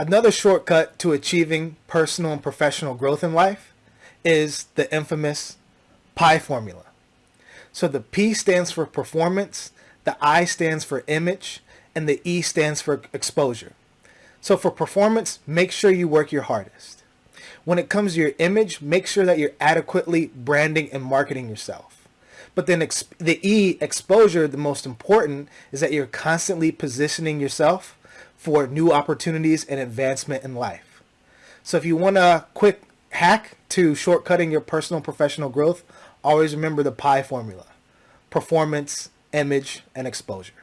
Another shortcut to achieving personal and professional growth in life is the infamous PIE formula. So the P stands for performance, the I stands for image, and the E stands for exposure. So for performance, make sure you work your hardest. When it comes to your image, make sure that you're adequately branding and marketing yourself. But then the E, exposure, the most important is that you're constantly positioning yourself for new opportunities and advancement in life. So if you want a quick hack to shortcutting your personal professional growth, always remember the PIE formula. Performance, image, and exposure.